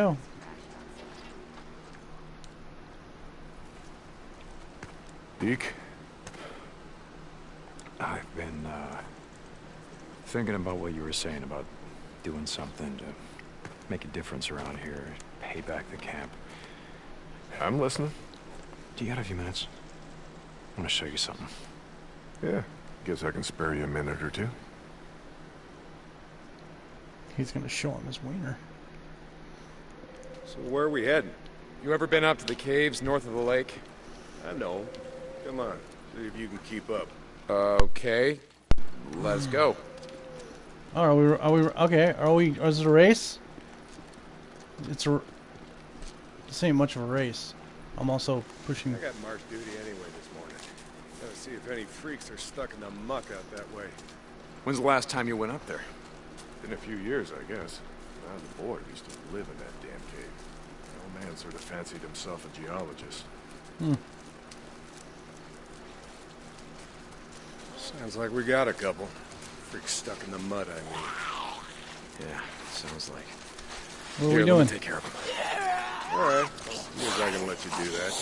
Here go. Deke? I've been, uh, thinking about what you were saying about doing something to make a difference around here, pay back the camp. I'm listening. Do you got a few minutes? I want to show you something. Yeah, guess I can spare you a minute or two. He's gonna show him his wiener. So where are we heading? You ever been up to the caves north of the lake? I know. Come on, see if you can keep up. Okay, let's go. Oh, are we? Are we? Okay. Are we? Is it a race? It's a. This ain't much of a race. I'm also pushing. I got march duty anyway this morning. Gotta see if any freaks are stuck in the muck out that way. When's the last time you went up there? Been a few years, I guess. When I was a boy, we used to live in that damn cave. The old man sort of fancied himself a geologist. Hmm. Sounds like we got a couple. Freaks stuck in the mud, I mean. Yeah, sounds like. What are Here, we let me doing? take care of them. Alright, here's I can let you do that.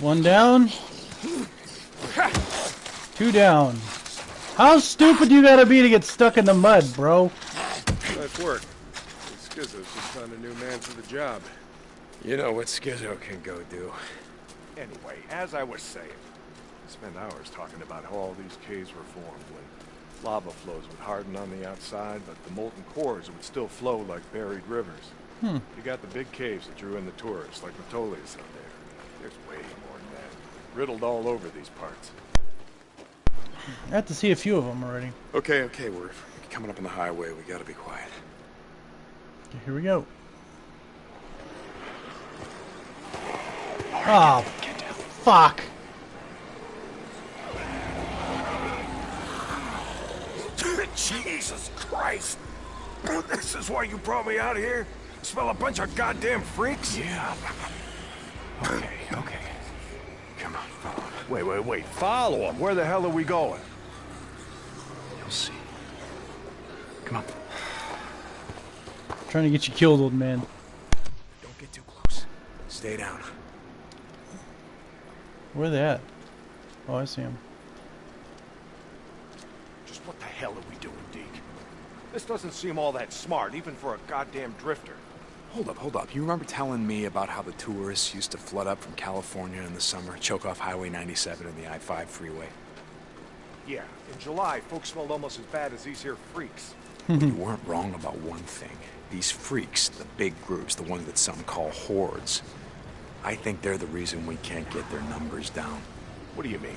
One down. Two down. How stupid you gotta be to get stuck in the mud, bro? Nice work. Skizzo's just found a new man for the job. You know what Skizzo can go do. Anyway, as I was saying, I spent hours talking about how all these caves were formed when lava flows would harden on the outside, but the molten cores would still flow like buried rivers. Hmm. You got the big caves that drew in the tourists, like Metolius out there. There's way more than that. Riddled all over these parts. I have to see a few of them already. Okay, okay, we're coming up on the highway. We gotta be quiet. Okay, here we go. Oh, fuck. Jesus Christ! This is why you brought me out here? Smell a bunch of goddamn freaks? Yeah. Okay, okay. Come on, follow me. Wait, wait, wait. Follow him. Where the hell are we going? You'll see. Come on. Trying to get you killed, old man. Don't get too close. Stay down. Where are they at? Oh, I see him. Just what the hell are we doing, Deke? This doesn't seem all that smart, even for a goddamn drifter. Hold up, hold up. You remember telling me about how the tourists used to flood up from California in the summer, choke off Highway 97 and the I-5 freeway? Yeah, in July, folks smelled almost as bad as these here freaks. You weren't wrong about one thing. These freaks, the big groups, the ones that some call hordes, I think they're the reason we can't get their numbers down. What do you mean?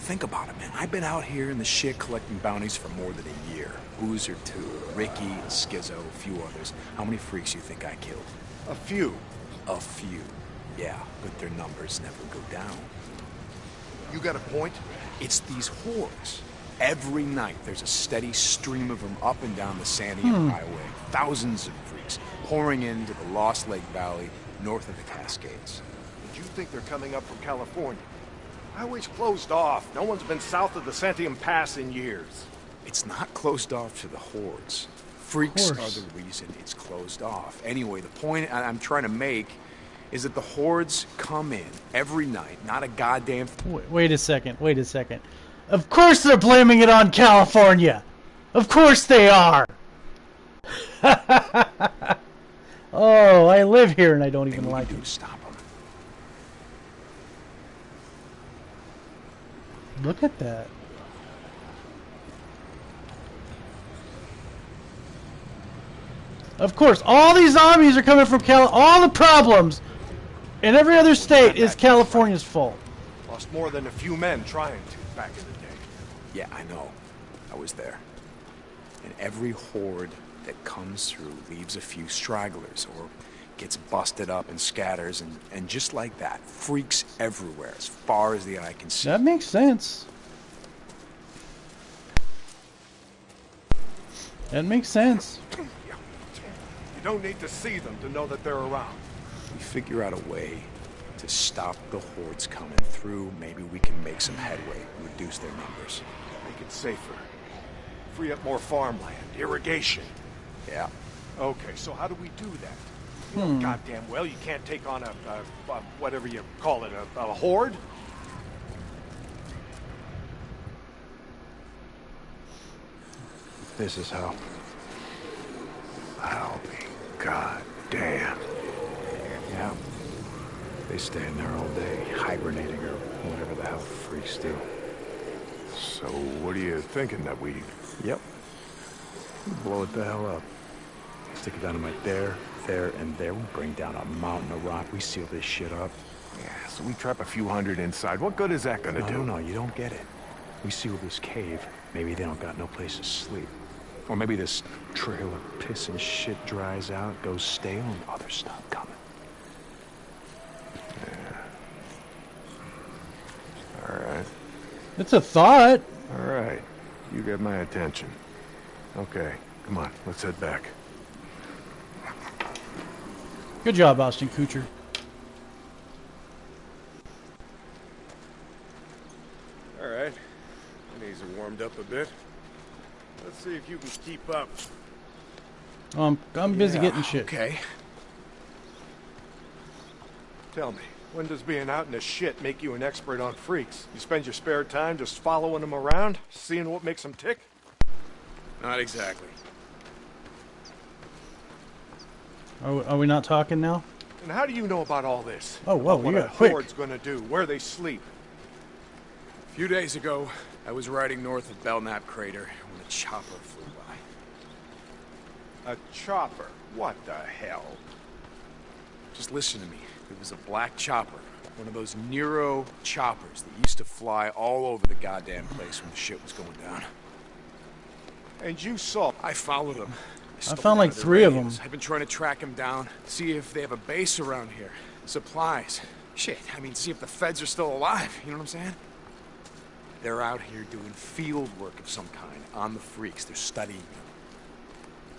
Think about it, man. I've been out here in the shit collecting bounties for more than a year. Boozer too, Ricky, Skizzo, a few others. How many freaks you think I killed? A few. A few. Yeah, but their numbers never go down. You got a point? It's these hordes. Every night there's a steady stream of them up and down the san Santiam hmm. Highway. Thousands of freaks pouring into the Lost Lake Valley north of the Cascades. Did you think they're coming up from California? Highway's closed off. No one's been south of the Santiam Pass in years. It's not closed off to the hordes. Freaks are course. the reason it's closed off. Anyway, the point I- I'm trying to make is that the hordes come in every night, not a goddamn Wait, wait a second. Wait a second. Of course they're blaming it on California. Of course they are. oh, I live here and I don't even like it. to stop them. Look at that. Of course, all these zombies are coming from Cal. All the problems in every other state is California's fault. Lost more than a few men trying to back in the day. Yeah, I know. I was there. And every horde that comes through leaves a few stragglers or gets busted up and scatters and, and just like that, freaks everywhere as far as the eye can see. That makes sense. That makes sense. You don't need to see them to know that they're around. we figure out a way to stop the hordes coming through, maybe we can make some headway, reduce their numbers. Make it safer. Free up more farmland, irrigation. Yeah, Okay, so how do we do that? Know goddamn well you can't take on a, a, a whatever you call it, a, a horde. This is how. I'll be goddamn. Yeah. They stay in there all day, hibernating or whatever the hell freaks do. So what are you thinking that we... Yep. Blow it the hell up. Stick it dynamite there, there, and there. We bring down a mountain of rock. We seal this shit up. Yeah, so we trap a few hundred inside. What good is that gonna No, do? no, no, you don't get it. We seal this cave. Maybe they don't got no place to sleep. Or maybe this trail of piss and shit dries out, goes stale, and other stuff coming. All right. It's a thought. All right. You get my attention. Okay, come on, let's head back. Good job, Austin Kutcher. All right. My knees are warmed up a bit. Let's see if you can keep up. Um, I'm busy Yeah, getting shit. Okay. Tell me, when does being out in the shit make you an expert on freaks? You spend your spare time just following them around, seeing what makes them tick? Not exactly. Are, we- are we not talking now? And how do you know about all this? Oh, whoa, About what you a got quick. horde's gonna do, where they sleep. A few days ago, I was riding north of Belknap Crater when a chopper flew by. A chopper? What the hell? Just listen to me. It was a black chopper. One of those NERO choppers that used to fly all over the goddamn place when the shit was going down. And you saw I followed them. I found like their three of them. I've been trying to track them down, see if they have a base around here. Supplies. Shit, I mean, see if the feds are still alive. You know what I'm saying? They're out here doing field work of some kind on the freaks. They're studying them.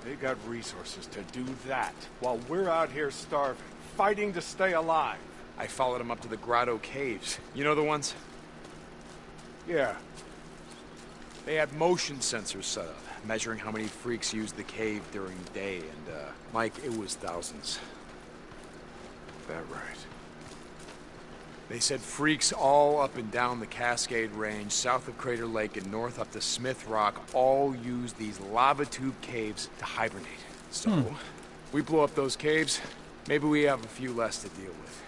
They got resources to do that, while we're out here starving, fighting to stay alive. I followed him up to the Grotto Caves. You know the ones? Yeah, They had motion sensors set up, measuring how many freaks used the cave during the day, and, uh, Mike, it was thousands. that right. They said freaks all up and down the Cascade Range, south of Crater Lake and north up to Smith Rock, all use these lava tube caves to hibernate. So, we blow up those caves, maybe we have a few less to deal with.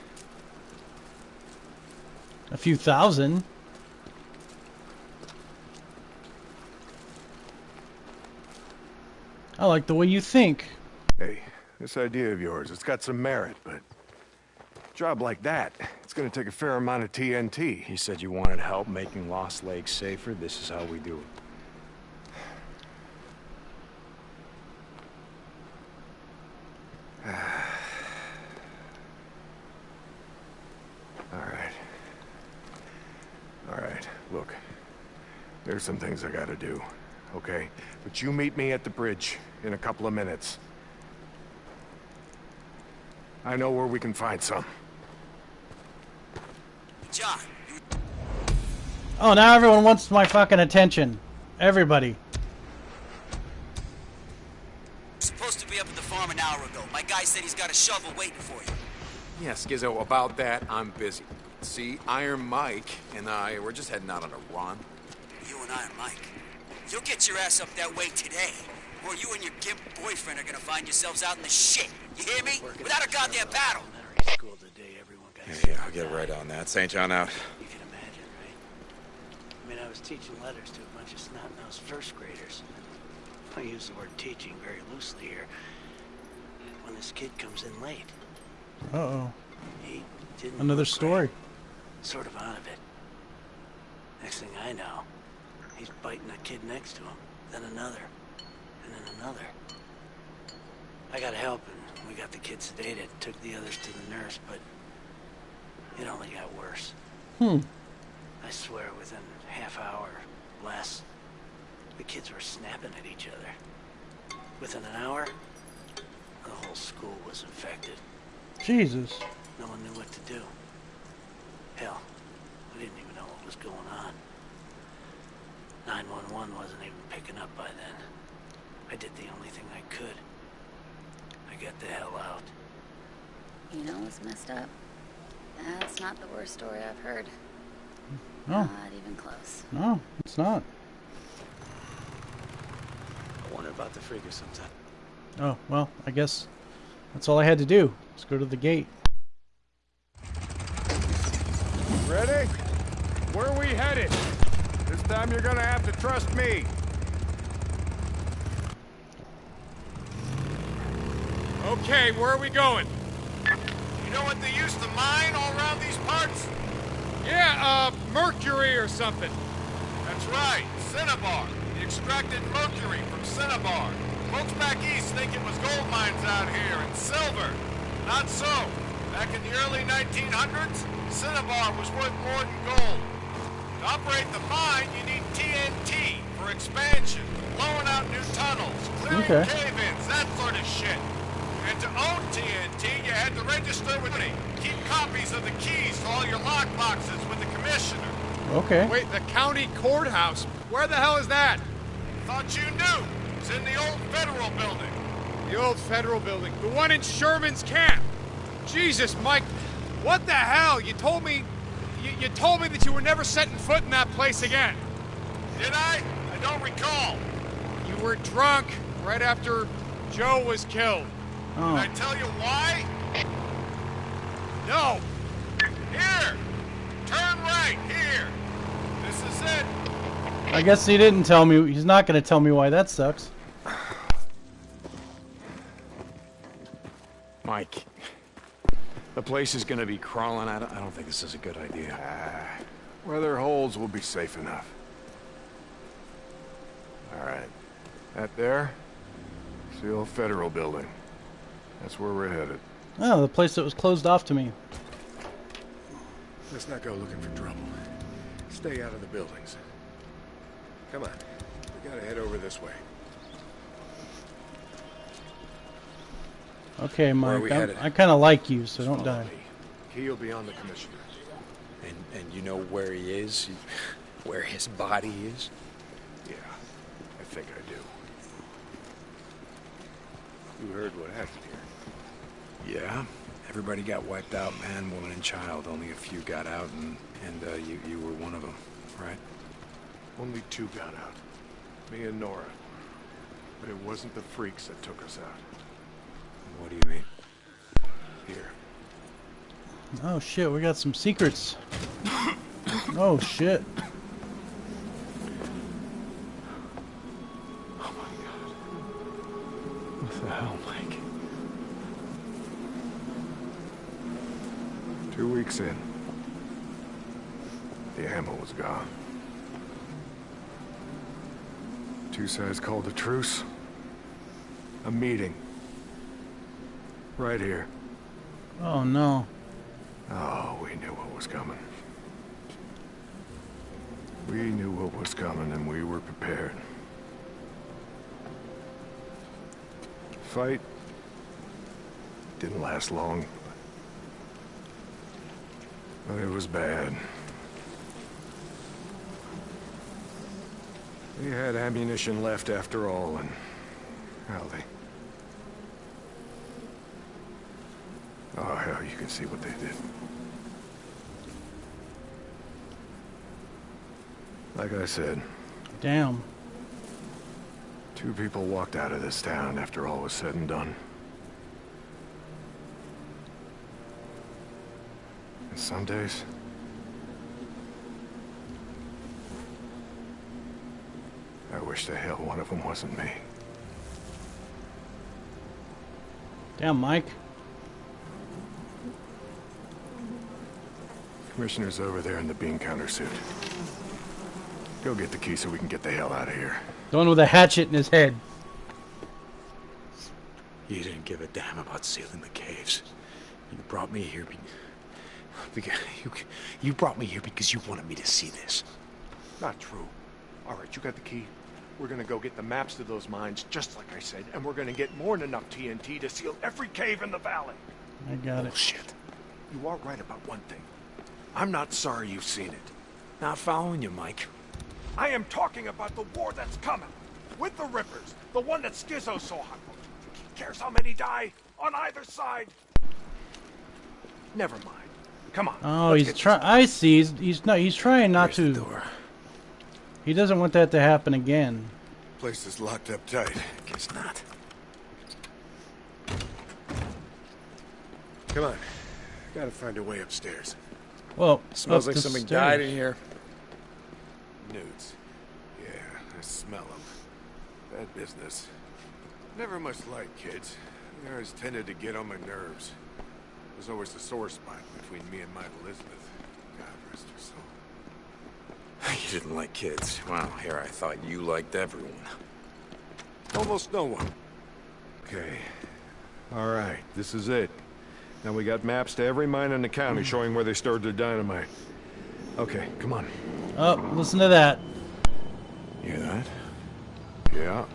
A few thousand. I like the way you think. Hey, this idea of yours, it's got some merit, but... a job like that, it's gonna take a fair amount of TNT. You said you wanted help making Lost Lake safer. This is how we do it. All right. All right, look. There's some things I gotta do, okay? But you meet me at the bridge in a couple of minutes. I know where we can find some. John, Oh, now everyone wants my fucking attention. Everybody. supposed to be up at the farm an hour ago. My guy said he's got a shovel waiting for you. Yeah, Skizzo, about that, I'm busy. See, Iron Mike and I, we're just heading out on a run. You and I are Mike. You'll get your ass up that way today, or you and your gimp boyfriend are gonna find yourselves out in the shit. You hear me? Without a goddamn battle. elementary school today, everyone got Yeah, yeah, I'll get right on that. St. John out. You can imagine, right? I mean, I was teaching letters to a bunch of snot-nosed first graders. I use the word teaching very loosely here. When this kid comes in late, Uh oh. he didn't Another story. great, sort of out of it. Next thing I know, he's biting a kid next to him, then another, and then another. I got help and we got the kid sedated, took the others to the nurse, but it only got worse. Hmm. I swear within a half hour, less, the kids were snapping at each other. Within an hour, the whole school was infected. Jesus. No one knew what to do. Hell, we didn't even know what was going on. 911 wasn't even picking up by then. I did the only thing I could. I got the hell out. You know what's messed up? That's not the worst story I've heard. Hmm. No, Not even close. no, it's not. I wonder about the freaker sometime. Oh, well, I guess that's all I had to do. Let's go to the gate. Ready? Where are we headed? Time you're gonna have to trust me. Okay, where are we going? You know what they used to mine all around these parts? Yeah, uh, mercury or something. That's right, cinnabar. They extracted mercury from cinnabar. Folks back east think it was gold mines out here and silver. Not so. Back in the early 1900s, cinnabar was worth more than gold. To operate the mine, you need TNT for expansion, blowing out new tunnels, clearing Okay. cave-ins, that sort of shit. And to own TNT, you had to register with me. Keep copies of the keys to all your lock boxes with the commissioner. Okay. Wait, the county courthouse? Where the hell is that? Thought you knew. It's in the old federal building. The old federal building? The one in Sherman's camp? Jesus, Mike, what the hell? You told me... You, you told me that you were never setting foot in that place again. Did I? I don't recall. You were drunk right after Joe was killed. Oh. Did I Oh, tell you why? No. Here. Turn right here. This is it. I guess he didn't tell me. He's not going to tell me why that sucks. Mike, the place is gonna be crawling out. I don't think this is a good idea. Ah, where there are holes, we'll be safe enough. All right. That there? It's the old federal building. That's where we're headed. Oh, the place that was closed off to me. Let's not go looking for trouble. Stay out of the buildings. Come on. We gotta head over this way. Okay, Mike. I'm- I kind of like you, so don't die. me. Key will be on the commissioner. And and you know where he is, where his body is. Yeah, I think I do. You heard what happened here. Yeah. Everybody got wiped out, man, woman, and child. Only a few got out, and and uh, you you were one of them, right? Only two got out. Me and Nora. But it wasn't the freaks that took us out. What do you mean? Here. Oh shit, we got some secrets. Oh shit. Oh my god. What the hell, Mike? Two weeks in. The ammo was gone. Two sides called a truce. A meeting. Right here. Oh no. Oh, we knew what was coming. We knew what was coming and we were prepared. Fight didn't last long. But it was bad. We had ammunition left after all, and... Well, they... Oh, hell, you can see what they did. Like I said, Damn. two people walked out of this town after all was said and done. And some days... I wish the hell one of them wasn't me. Damn, Mike. Commissioner's over there in the bean counter suit. Go get the key so we can get the hell out of here. The one with a hatchet in his head. You didn't give a damn about sealing the caves. You brought me here because you you brought me here because you wanted me to see this. Not true. All right, you got the key. We're gonna go get the maps to those mines, just like I said, and we're gonna get more than enough TNT to seal every cave in the valley. I got it. Bullshit. You are right about one thing. I'm not sorry you've seen it. Not following you, Mike. I am talking about the war that's coming. With the Rippers. The one that Skizzo saw. Who cares how many die? On either side! Never mind. Come on. Oh, he's trying. I see. He's, he's not. He's trying not Here's to. the door. He doesn't want that to happen again. Place is locked up tight. Guess not. Come on. Gotta find a way upstairs. Well, Smells like somebody stairs. died in here. Newts. Yeah, I smell them. Bad business. Never much like kids. They always tended to get on my nerves. There's always a sore spot between me and my Elizabeth. God rest her soul. You didn't like kids. Wow, here I thought you liked everyone. Almost no one. Okay. All right, this is it. Now we got maps to every mine in the county showing where they stored their dynamite. Okay, come on. Oh, listen to that. You hear that? Yeah.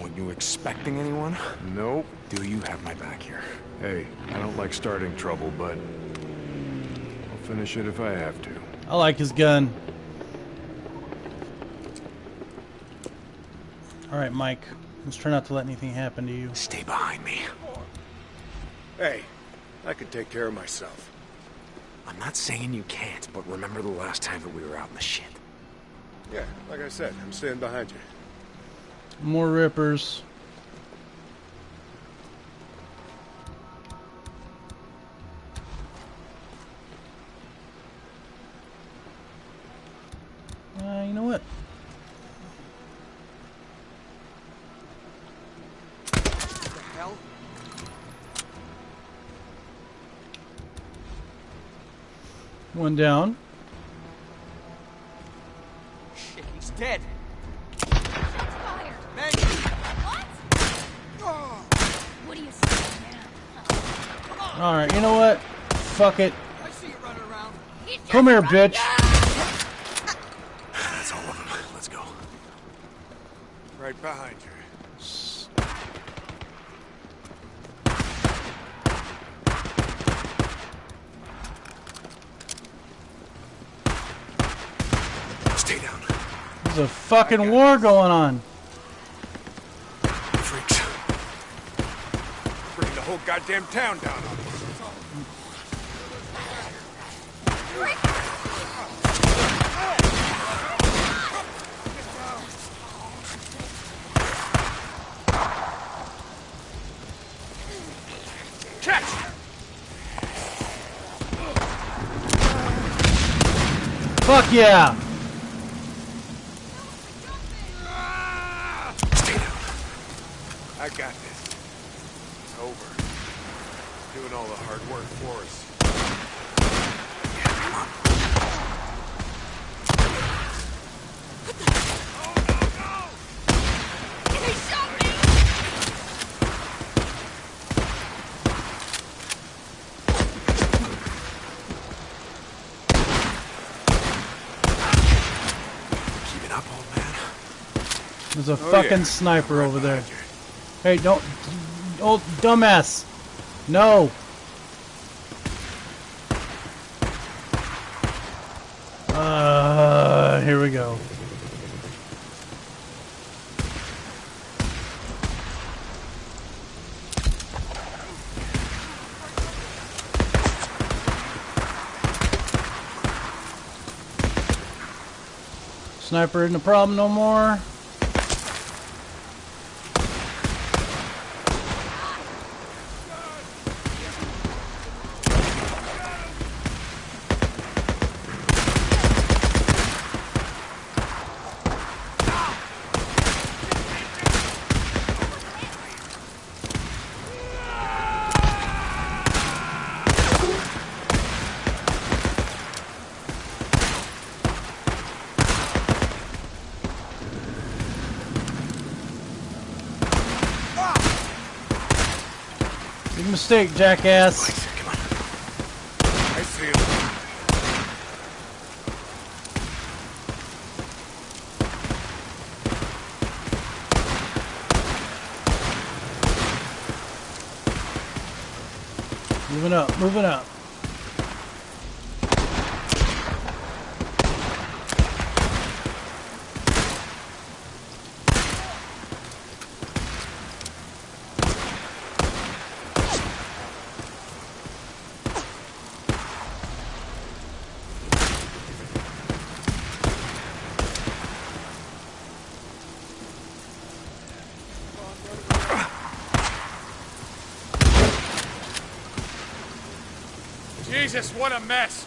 Were you expecting anyone? Nope. Do you have my back here? Hey, I don't like starting trouble, but I'll finish it if I have to. I like his gun. All right, Mike. Let's try not to let anything happen to you. Stay behind me. Hey, I can take care of myself. I'm not saying you can't, but remember the last time that we were out in the shit. Yeah, like I said, I'm staying behind you. More rippers. Uh, you know what? hell? One down. Shit, he's dead. Fire! Man, What? Oh. What are you saying now? All right, you know what? Fuck it. I see you running around. He's Come here, running bitch. That's all of them. Let's go. Right behind you. Stay down. There's a fucking war going on. Freaks. Bring the whole goddamn town down on us. Fuck yeah. Stay down. I got this. It's over. Doing all the hard work for us. He shot! Keep it up, old man. There's a Oh, fucking yeah. sniper over there. Hey, don't. Oh, dumbass. No. Uh, here we go. Sniper isn't a problem no more. Mistake, jackass. Come on. I see him. Moving up, moving up. Jesus, what a mess.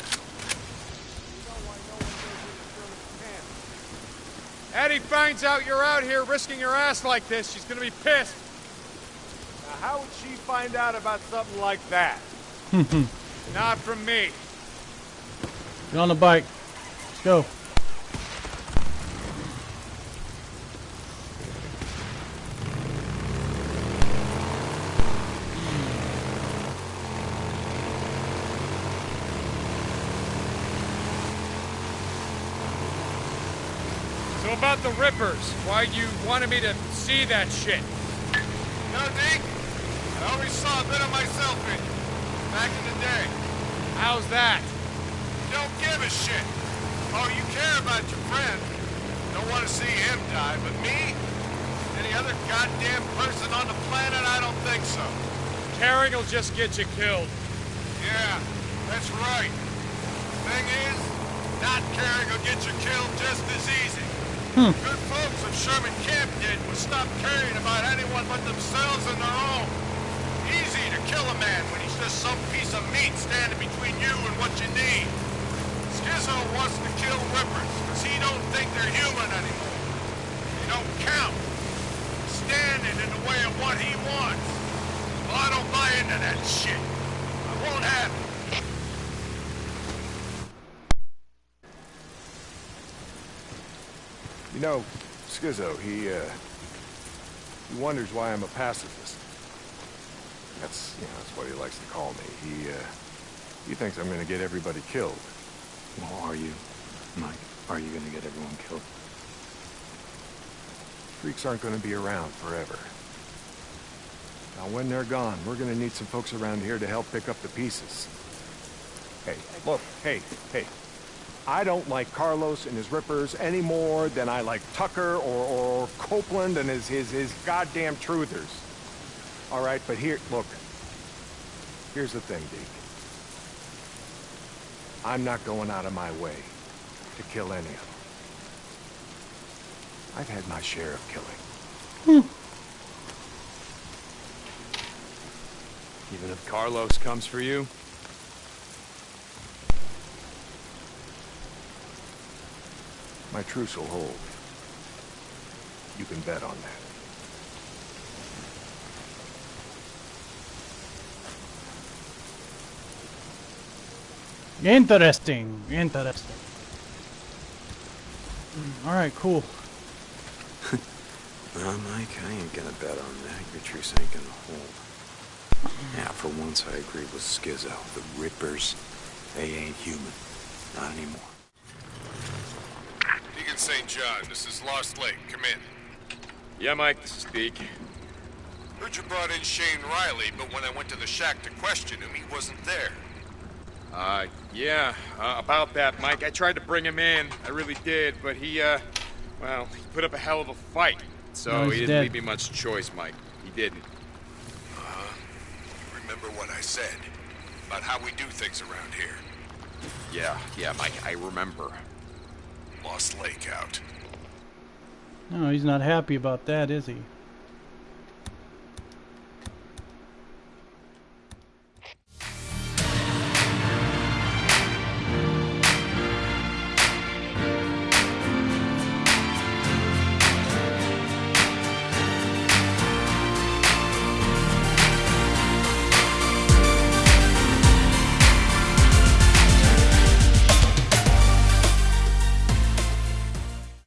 Addie finds out you're out here risking your ass like this, she's gonna be pissed. Now, how would she find out about something like that? Not from me. Get on the bike. Let's go. So about why you wanted me to see that shit? No, Deke. I always saw a bit of myself in you. Back in the day. How's that? You don't give a shit. Oh, you care about your friend. Don't want to see him die, but me? Any other goddamn person on the planet? I don't think so. Caring will just get you killed. Yeah, that's right. Thing is, not caring will get you killed just as easy. Hmm. Good folks of Sherman Camp did was stop caring about anyone but themselves and their own. Easy to kill a man when he's just some piece of meat standing between you and what you need. Skizzo wants to kill Rippers because he don't think they're human anymore. They don't count. Standing in the way of what he wants. Well, I don't buy into that shit. I won't have it. You know, Skizzo, he, uh, he wonders why I'm a pacifist. That's, you know, that's what he likes to call me. He, uh, he thinks I'm gonna get everybody killed. Well, are you, Mike? Are you gonna get everyone killed? Freaks aren't gonna be around forever. Now, when they're gone, we're gonna need some folks around here to help pick up the pieces. Hey, look, hey, hey. I don't like Carlos and his rippers any more than I like Tucker or, or Copeland and his, his, his goddamn truthers. All right, but here, look. Here's the thing, Deke. I'm not going out of my way to kill any of them. I've had my share of killing. Hmm. Even if Carlos comes for you? My truce will hold. You can bet on that. Interesting. Interesting. Mm, all right, cool. No, Mike, I ain't gonna bet on that. Your truce ain't gonna hold. Yeah, for once I agree with Skizzo. The Rippers, they ain't human. Not anymore. Deacon St. John, this is Lost Lake. Come in. Yeah, Mike, this is Deke. Heard you brought in Shane Riley, but when I went to the shack to question him, he wasn't there. Uh, yeah, uh, about that, Mike. I tried to bring him in. I really did, but he, uh, well, he put up a hell of a fight. So No, he didn't dead. leave me much choice, Mike. He didn't. Uh, remember what I said about how we do things around here. Yeah, yeah, Mike, I remember. Lost Lake out. No, he's not happy about that, is he?